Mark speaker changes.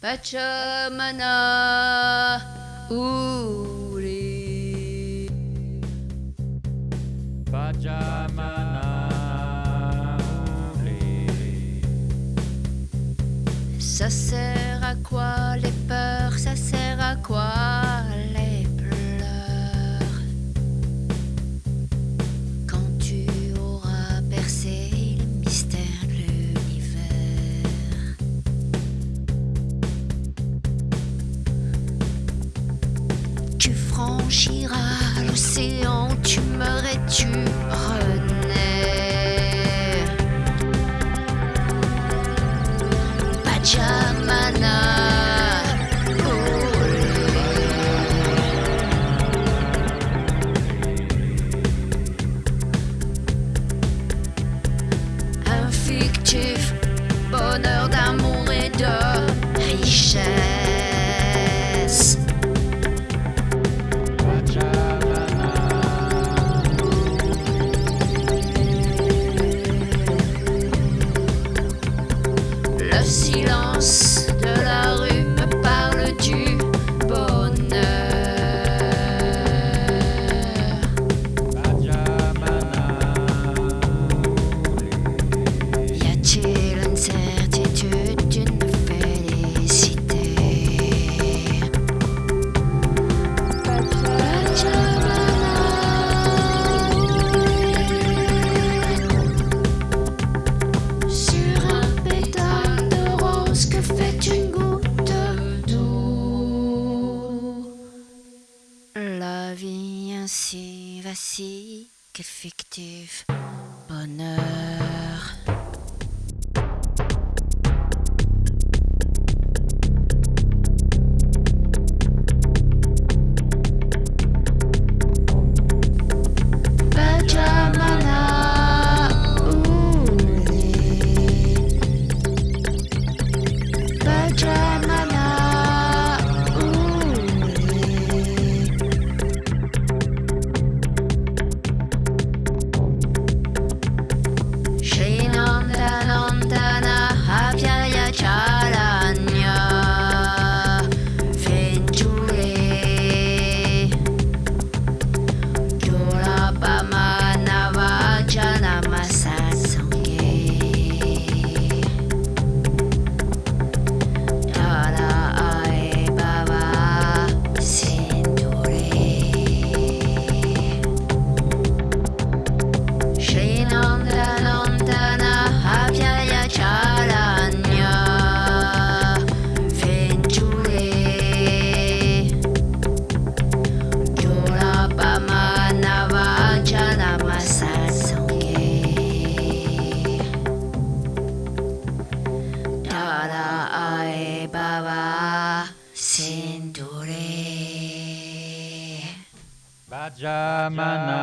Speaker 1: Pachamana Uri
Speaker 2: Pachamana
Speaker 1: Uri
Speaker 2: Sacer
Speaker 1: franchir silence de la rue me parle du bonheur. si vacille qu'effectif bonheur.
Speaker 2: Pajamana